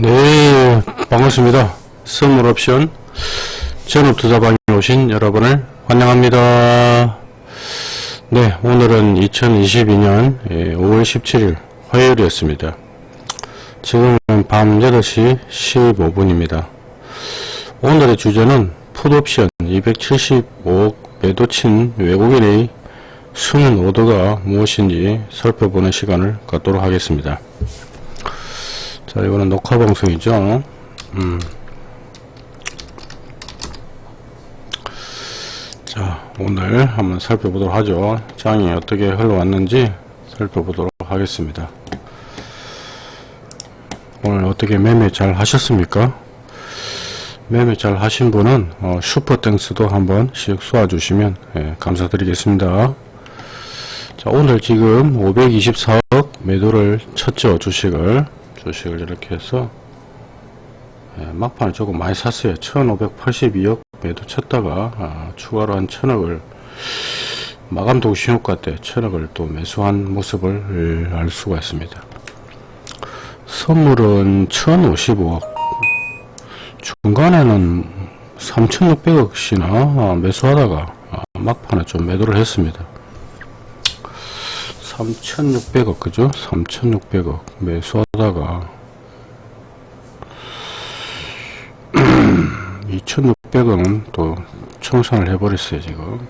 네, 반갑습니다. 선물 옵션 전업투자방에 오신 여러분을 환영합니다. 네, 오늘은 2022년 5월 17일 화요일이었습니다. 지금은 밤 8시 15분입니다. 오늘의 주제는 풋옵션 275억 매도친 외국인의 숨은 오더가 무엇인지 살펴보는 시간을 갖도록 하겠습니다. 자, 이거는 녹화 방송이죠. 음. 자, 오늘 한번 살펴보도록 하죠. 장이 어떻게 흘러왔는지 살펴보도록 하겠습니다. 오늘 어떻게 매매 잘 하셨습니까? 매매 잘 하신 분은 어, 슈퍼땡스도 한번 씩 쏘아 주시면 예, 감사드리겠습니다. 자, 오늘 지금 524억 매도를 쳤죠, 주식을. 주식을 이렇게 해서 예, 막판에 조금 많이 샀어요. 1582억 매도 쳤다가 아, 추가로 한 천억을 마감 동신효과 때 천억을 또 매수한 모습을 알 수가 있습니다. 선물은 1055억. 중간에는 3600억씩이나 매수하다가 아, 막판에 좀 매도를 했습니다 3600억 그죠? 3600억. 매수하다가 2600억은 또 청산을 해버렸어요 지금.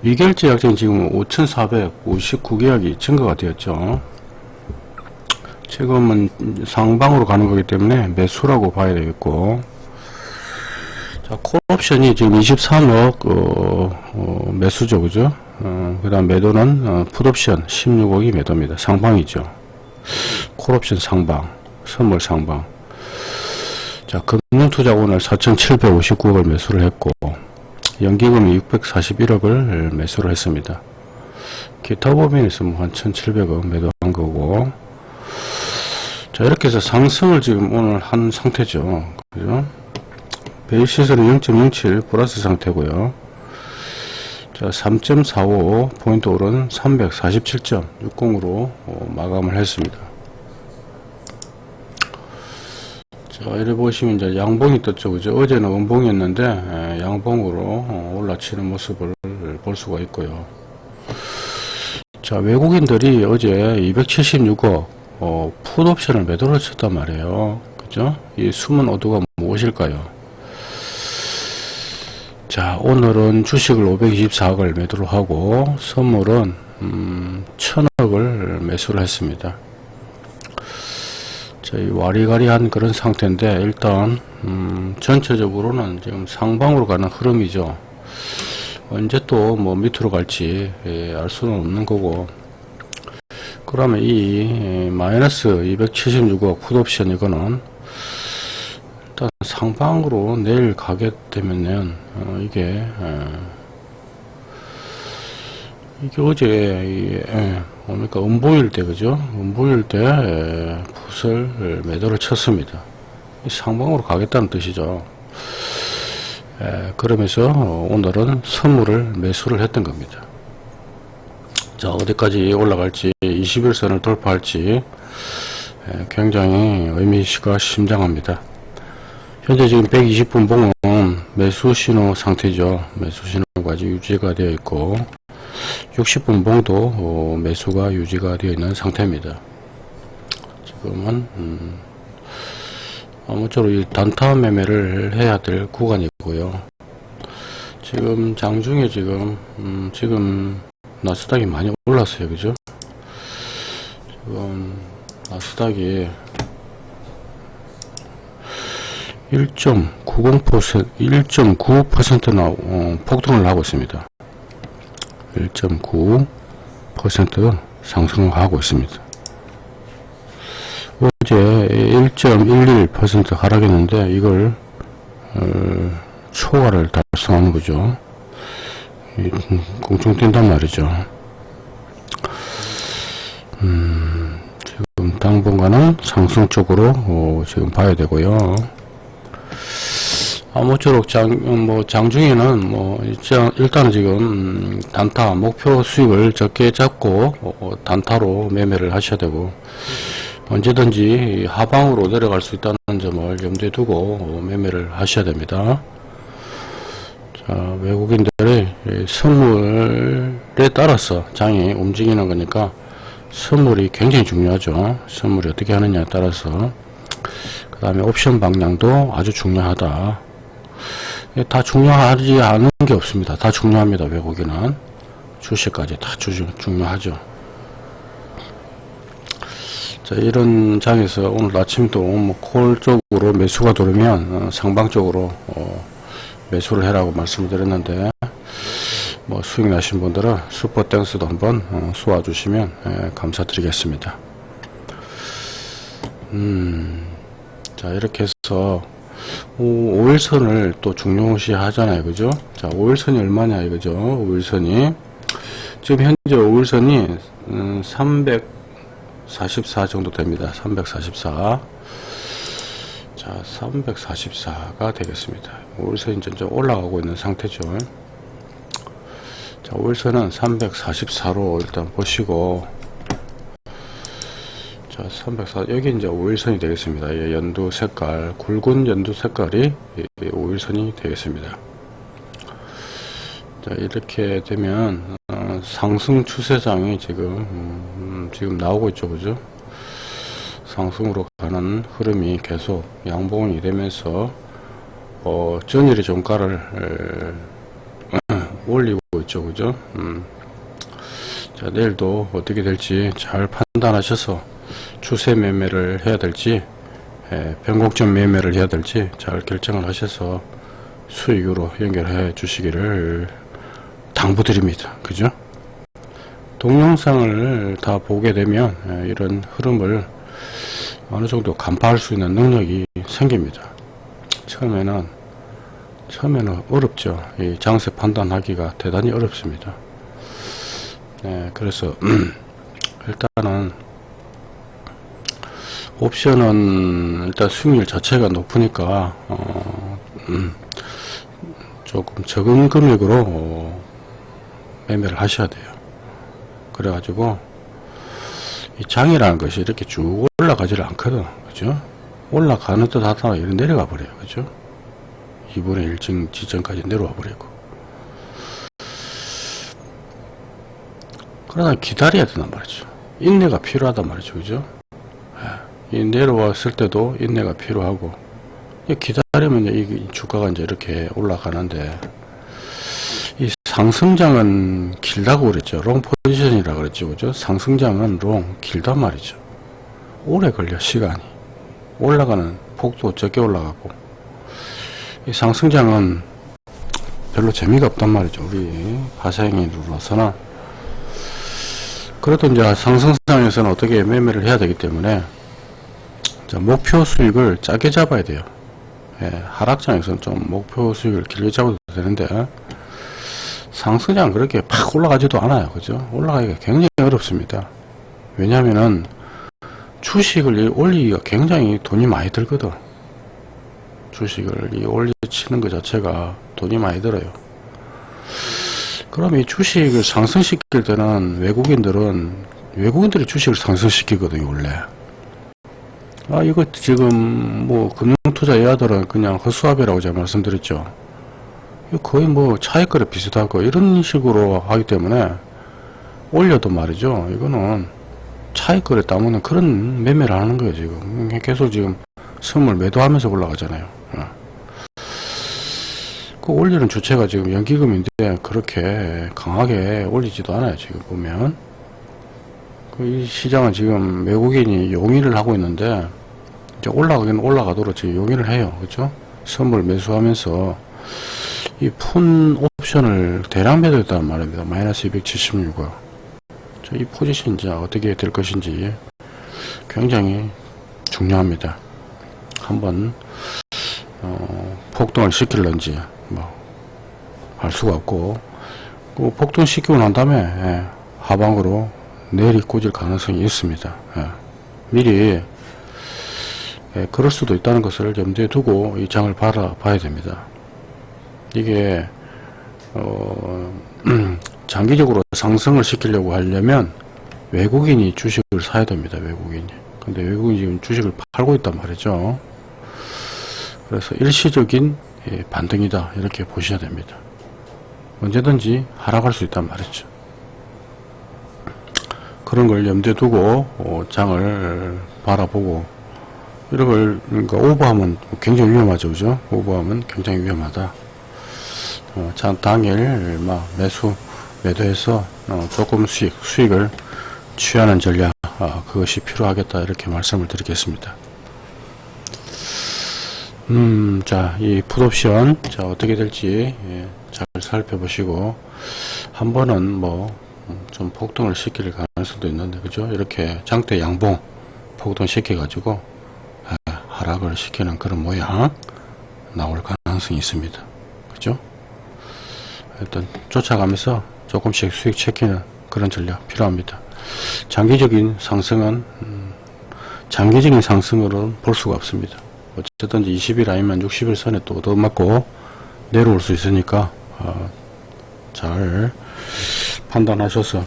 미결제 약정 지금 5459계약이 증가가 되었죠. 지금은 상방으로 가는 거기 때문에 매수라고 봐야 되겠고. 자 콜옵션이 지금 23억 어, 어, 매수죠 그죠 어, 그 다음 매도는 어, 풋옵션 16억이 매도입니다. 상방이죠. 콜옵션 상방, 선물 상방. 자, 금융투자 오늘 4,759억을 매수를 했고 연기금이 641억을 매수를 했습니다. 기타 범위에서 뭐 한 1,700억 매도한 거고 자 이렇게 해서 상승을 지금 오늘 한 상태죠. 그죠? 베이시스는 0.07 플러스 상태고요. 자, 3.45 포인트 오른 347.60으로 어, 마감을 했습니다. 자, 이래 보시면 이제 양봉이 떴죠. 그죠? 어제는 음봉이었는데 에, 양봉으로 어, 올라치는 모습을 볼 수가 있고요. 자, 외국인들이 어제 276억 어, 풋옵션을 매도를 쳤단 말이에요. 그죠? 이 숨은 오도가 무엇일까요? 자 오늘은 주식을 524억을 매도를 하고 선물은 음, 1000억을 매수를 했습니다. 저희 와리가리한 그런 상태인데 일단 음, 전체적으로는 지금 상방으로 가는 흐름이죠. 언제 또 뭐 밑으로 갈지 예, 알 수는 없는 거고. 그러면 이 예, 마이너스 276억 풋옵션 이거는 일단 상방으로 내일 가게 되면은 어, 이게 어, 이게 어제 예, 뭡니까 음보일 때 그죠? 음보일 때 예, 붓을 매도를 쳤습니다. 상방으로 가겠다는 뜻이죠. 예, 그러면서 오늘은 선물을 매수를 했던 겁니다. 자 어디까지 올라갈지 21선을 돌파할지 예, 굉장히 의미가 심장합니다 현재 지금 120분 봉은 매수 신호 상태죠. 매수 신호가 아직 유지가 되어 있고 60분 봉도 어, 매수가 유지가 되어 있는 상태입니다. 지금은 음, 아무쪼록 이 단타 매매를 해야 될 구간이고요. 지금 장중에 지금 음, 지금 나스닥이 많이 올랐어요. 그죠? 지금 나스닥이 1.90% 1.9%나 어, 폭등을 하고 있습니다. 1.9% 상승을 하고 있습니다. 어제 1.11% 하락했는데 이걸 어, 초과를 달성하는 거죠. 공중 뛴단 말이죠. 음, 지금 당분간은 상승 쪽으로 어, 지금 봐야 되고요. 아무쪼록 장, 뭐, 장중에는 뭐, 일단은 지금, 음, 단타, 목표 수익을 적게 잡고, 어, 단타로 매매를 하셔야 되고, 언제든지 하방으로 내려갈 수 있다는 점을 염두에 두고 매매를 하셔야 됩니다. 자, 외국인들의 이 선물에 따라서 장이 움직이는 거니까 선물이 굉장히 중요하죠. 선물이 어떻게 하느냐에 따라서 그 다음에 옵션 방향도 아주 중요하다. 이게 다 중요하지 않은 게 없습니다. 다 중요합니다. 외국인은 주식까지 다 주, 중요하죠. 자, 이런 장에서 오늘 아침도 뭐 콜 쪽으로 매수가 들어오면 어, 상방 쪽으로 어, 매수를 해라고 말씀을 드렸는데 뭐 수익 나신 분들은 슈퍼 땡스도 한번 어, 쏘아 주시면 예, 감사드리겠습니다. 음, 자 이렇게 해서 5, 일선을 또 중요시 하잖아요. 그죠? 자, 5일선이 얼마냐 이거죠. 5일선이. 지금 현재 5일선이, 음, 344 정도 됩니다. 344. 자, 344가 되겠습니다. 5일선이 점점 올라가고 있는 상태죠. 자, 5일선은 344로 일단 보시고, 자, 304, 여기 이제 5일선이 되겠습니다. 이 연두 색깔, 굵은 연두 색깔이 5일선이 되겠습니다. 자, 이렇게 되면, 어, 상승 추세장이 지금, 음, 지금 나오고 있죠. 그죠? 상승으로 가는 흐름이 계속 양봉이 되면서, 어, 전일의 종가를, 에, 올리고 있죠. 그죠? 음. 자, 내일도 어떻게 될지 잘 판단하셔서 추세 매매를 해야 될지 에, 변곡점 매매를 해야 될지 잘 결정을 하셔서 수익으로 연결해 주시기를 당부드립니다. 그죠? 동영상을 다 보게 되면 에, 이런 흐름을 어느 정도 간파할 수 있는 능력이 생깁니다. 처음에는 처음에는 어렵죠. 이 장세 판단하기가 대단히 어렵습니다. 네, 그래서 일단은 옵션은 일단 수익률 자체가 높으니까 어, 음, 조금 적은 금액으로 어, 매매를 하셔야 돼요. 그래가지고 이 장이라는 것이 이렇게 쭉 올라가지를 않거든, 그죠? 올라가는 듯 하다가 이렇게 내려가 버려요, 그죠? 2분의 1층 지점까지 내려와 버리고. 그러다 기다려야 된단 말이죠. 인내가 필요하단 말이죠, 그죠? 이 내려왔을 때도 인내가 필요하고 기다리면 이 주가가 이제 이렇게 올라가는데 이 상승장은 길다고 그랬죠. long position이라 그랬죠. 그죠? 상승장은 long 길단 말이죠. 오래 걸려 시간이 올라가는 폭도 적게 올라가고 이 상승장은 별로 재미가 없단 말이죠. 우리 파생인으로서는 그래도 이제 상승장에서는 어떻게 매매를 해야 되기 때문에 자, 목표 수익을 짧게 잡아야 돼요. 예, 하락장에서는 좀 목표 수익을 길게 잡아도 되는데 상승장 그렇게 팍 올라가지도 않아요. 그죠? 올라가기가 굉장히 어렵습니다. 왜냐면은 주식을 올리기가 굉장히 돈이 많이 들거든. 주식을 올려치는 것 자체가 돈이 많이 들어요. 그럼 이 주식을 상승시킬 때는 외국인들은 외국인들이 주식을 상승시키거든요, 원래. 아, 이거 지금 뭐 금융투자 예아들은 그냥 허수아비라고 제가 말씀드렸죠. 거의 뭐 차익거래 비슷하고 이런 식으로 하기 때문에 올려도 말이죠. 이거는 차익거래 따먹는 그런 매매를 하는 거예요, 지금. 계속 지금 선물 매도하면서 올라가잖아요. 어. 그 올리는 주체가 지금 연기금인데 그렇게 강하게 올리지도 않아요, 지금 보면. 그이 시장은 지금 외국인이 용인을 하고 있는데 이제 올라가긴 올라가도록 지금 용인을 해요. 그죠? 선물 매수하면서 이 푼 옵션을 대량 매도했단 말입니다. 마이너스 276억. 이 포지션 이제 어떻게 될 것인지 굉장히 중요합니다. 한번 어, 폭등을 시킬런지 뭐 알 수가 없고 그 폭등 시키고 난 다음에 예, 하방으로 내리 꽂을 가능성이 있습니다. 예. 미리 예, 그럴 수도 있다는 것을 염두에 두고 이 장을 바라봐야 됩니다. 이게 어, 장기적으로 상승을 시키려고 하려면 외국인이 주식을 사야 됩니다. 외국인이 근데 외국인이 지금 주식을 팔고 있단 말이죠. 그래서 일시적인 예, 반등이다 이렇게 보셔야 됩니다. 언제든지 하락할 수 있단 말이죠. 그런 걸 염두에 두고 어, 장을 바라보고 이런 걸 그러니까 오버하면 굉장히 위험하죠, 그죠? 오버하면 굉장히 위험하다. 어, 장 당일 막 매수 매도해서 어, 조금 수익 수익을 취하는 전략 아, 그것이 필요하겠다 이렇게 말씀을 드리겠습니다. 음, 자, 이 풋옵션, 자, 어떻게 될지, 예, 잘 살펴보시고, 한 번은 뭐, 음, 좀 폭등을 시킬 가능성도 있는데, 그죠? 이렇게 장대 양봉, 폭등 시켜 가지고, 예, 하락을 시키는 그런 모양, 나올 가능성이 있습니다. 그죠? 일단, 쫓아가면서 조금씩 수익 체크는 그런 전략 필요합니다. 장기적인 상승은, 음, 장기적인 상승으로는 볼 수가 없습니다. 어쨌든지 20일 아니면 60일 선에 또 얻어맞고 내려올 수 있으니까 어, 잘 판단하셔서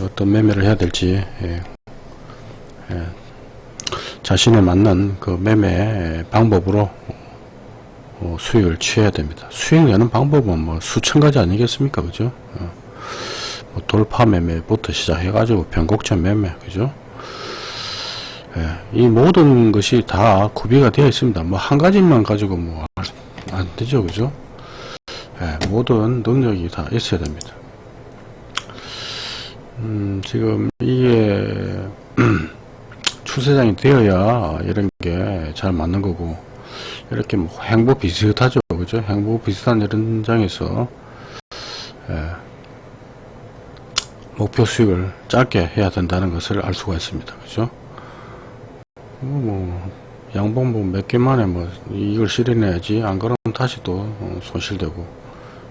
어떤 매매를 해야 될지 예, 예, 자신에 맞는 그 매매 방법으로 어, 수익을 취해야 됩니다. 수익 내는 방법은 뭐 수천 가지 아니겠습니까, 그죠? 어, 뭐 돌파 매매부터 시작해가지고 변곡점 매매, 그죠? 예, 이 모든 것이 다 구비가 되어 있습니다. 뭐 한 가지만 가지고 뭐 안 되죠, 그죠? 예, 모든 능력이 다 있어야 됩니다. 음, 지금 이게 추세장이 되어야 이런 게 잘 맞는 거고 이렇게 뭐 행보 비슷하죠, 그죠? 행보 비슷한 이런 장에서 예, 목표 수익을 짧게 해야 된다는 것을 알 수가 있습니다, 그죠? 뭐 양봉 뭐몇 개만에 뭐 이걸 실현해야지 안 그러면 다시 또 어, 손실되고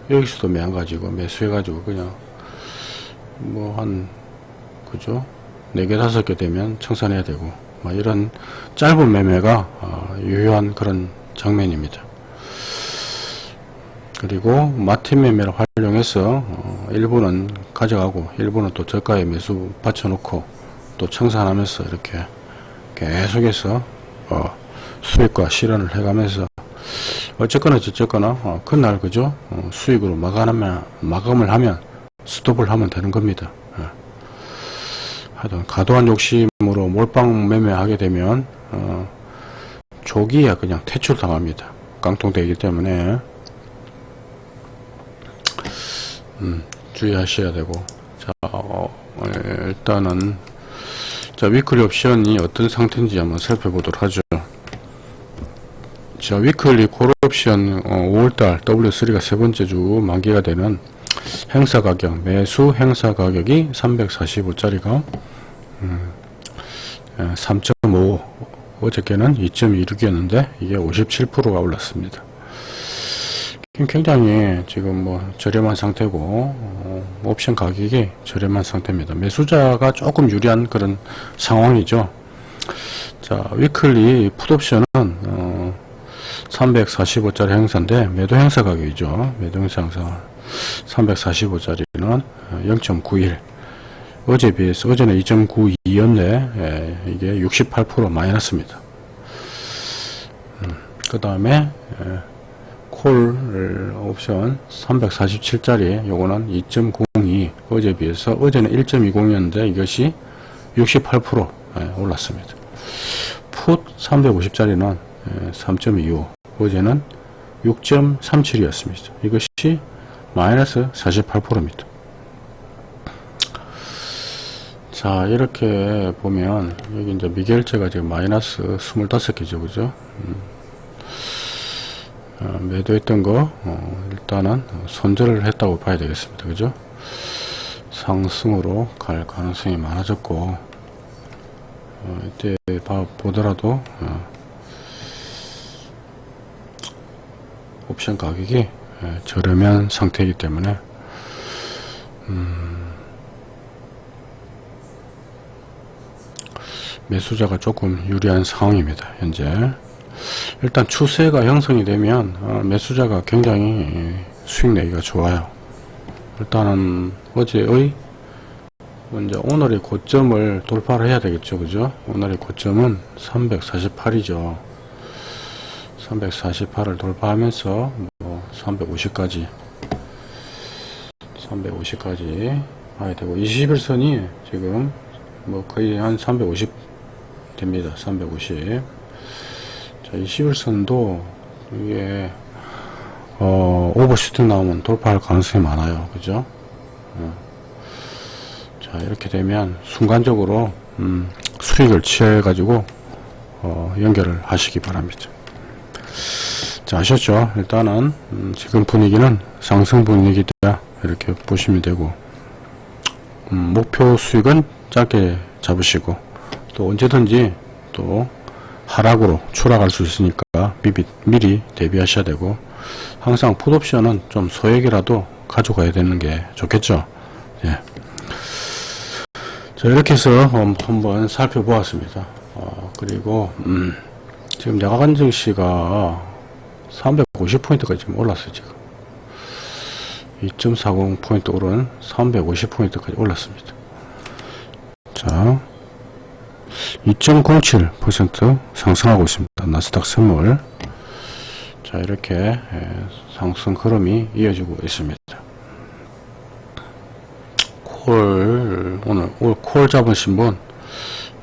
여기서도 매한 가지고 매수해 가지고 그냥 뭐 한 그죠 네개 다섯 개 되면 청산해야 되고 뭐 이런 짧은 매매가 어, 유효한 그런 장면입니다. 그리고 마틴 매매를 활용해서 어, 일부는 가져가고 일부는 또 저가에 매수 받쳐놓고 또 청산하면서 이렇게 계속해서 어, 수익과 실현을 해가면서 어쨌거나 저쨌거나 어, 그날 그죠 어, 수익으로 마감하면 마감을 하면 스톱을 하면 되는 겁니다. 예. 하여튼 과도한 욕심으로 몰빵 매매하게 되면 어, 조기에 그냥 퇴출당합니다. 깡통되기 때문에 음, 주의하셔야 되고 자 어, 예, 일단은 자, weekly 옵션이 어떤 상태인지 한번 살펴보도록 하죠. 자, weekly 콜 옵션 어, 5월달 W3가 세 번째 주 만기가 되는 행사 가격, 매수 행사 가격이 345짜리가 음, 3.5 어저께는 2.26이었는데 이게 57%가 올랐습니다. 굉장히 지금 뭐 저렴한 상태고 어, 옵션 가격이 저렴한 상태입니다. 매수자가 조금 유리한 그런 상황이죠. 자 위클리 풋옵션은 어, 345짜리 행사인데 매도 행사 가격이죠. 매도 행사 항상 345짜리는 0.91 어제 비해서 어제는 2.92였네 예, 이게 68% 마이너스입니다. 음, 그 다음에 예, 콜 옵션 347짜리 요거는 2.02 어제 비해서 어제는 1.20이었는데 이것이 68% 예, 올랐습니다. 풋 350짜리는 3.25 예, 어제는 6.37이었습니다. 이것이 마이너스 48%입니다. 자 이렇게 보면 여기 이제 미결제가 지금 마이너스 25개죠 그죠 음. 어, 매도했던 거 어, 일단은 손절을 했다고 봐야 되겠습니다 그죠 상승으로 갈 가능성이 많아졌고 어, 이때 봐, 보더라도 어, 옵션 가격이 예, 저렴한 상태이기 때문에 음, 매수자가 조금 유리한 상황입니다 현재 일단 추세가 형성이 되면 어, 매수자가 굉장히 수익 내기가 좋아요. 일단은 어제의 이제 오늘의 고점을 돌파를 해야 되겠죠. 그죠? 오늘의 고점은 348이죠. 348을 돌파하면서 뭐 350까지 350까지 가야 되고 21선이 지금 뭐 거의 한 350 됩니다. 350. 자, 21선도 이게 어, 오버슈트 나오면 돌파할 가능성이 많아요. 그죠? 어. 자, 이렇게 되면 순간적으로 음, 수익을 취해 가지고 어, 연결을 하시기 바랍니다. 자, 아셨죠? 일단은 음, 지금 분위기는 상승 분위기다 이렇게 보시면 되고 음, 목표 수익은 짧게 잡으시고 또 언제든지 또 하락으로 추락할 수 있으니까 미리, 미리 대비하셔야 되고 항상 풋옵션은 좀 소액이라도 가져가야 되는 게 좋겠죠. 예. 자 이렇게 해서 음, 한번 살펴보았습니다. 어, 그리고 음, 지금 야간 증시가 350포인트까지 지금 올랐어요 지금. 2.40포인트 오른 350포인트까지 올랐습니다. 자 2.07% 상승하고 있습니다. 나스닥 선물. 자 이렇게 예, 상승 흐름이 이어지고 있습니다. 콜 오늘 오늘 콜 잡으신 분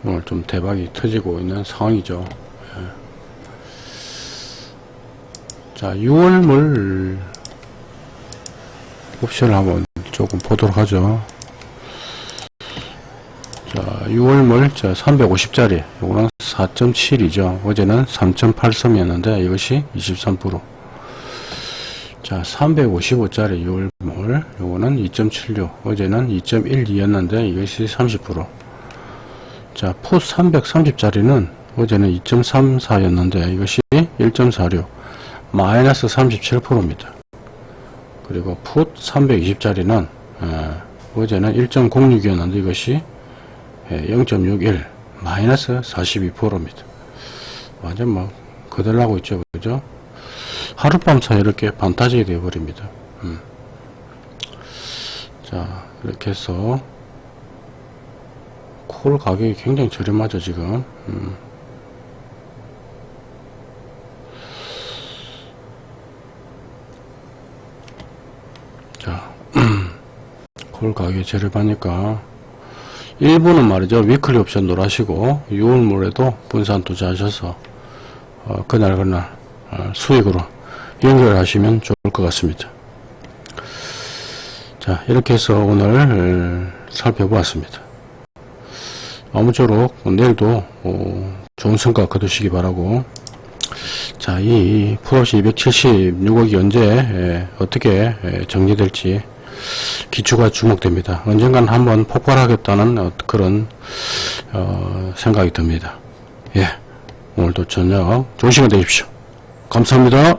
오늘 좀 대박이 터지고 있는 상황이죠 자, 6월물 옵션을 한번 조금 보도록 하죠. 자, 6월물 자 350짜리 요거는 4.7이죠. 어제는 3.83이었는데 이것이 23%. 자, 355짜리 6월물 요거는 2.76. 어제는 2.12였는데 이것이 30%. 자, 풋 330짜리는 어제는 2.34였는데 이것이 1.46. 마이너스 37%입니다. 그리고 풋 320짜리는 어 제는 1.06이었는데 이것이 0.61 마이너스 42%입니다. 완전 뭐 거들나고 있죠. 그죠? 하룻밤 사이 이렇게 반타지게 되어버립니다. 음. 자 이렇게 해서 콜 가격이 굉장히 저렴하죠 지금 음. 콜 가격이 저렴하니까 일부는 말이죠. 위클리 옵션 놀아시고 6월물에도 분산 투자하셔서 어, 그날 그날 어, 수익으로 연결하시면 좋을 것 같습니다. 자 이렇게 해서 오늘 살펴보았습니다. 아무쪼록 내일도 어, 좋은 성과 거두시기 바라고. 자, 이 풀옵시 276억이 언제 에, 어떻게 에, 정리될지 기초가 주목됩니다. 언젠간 한번 폭발하겠다는 어, 그런 어, 생각이 듭니다. 예, 오늘도 저녁 시간 되십시오. 감사합니다.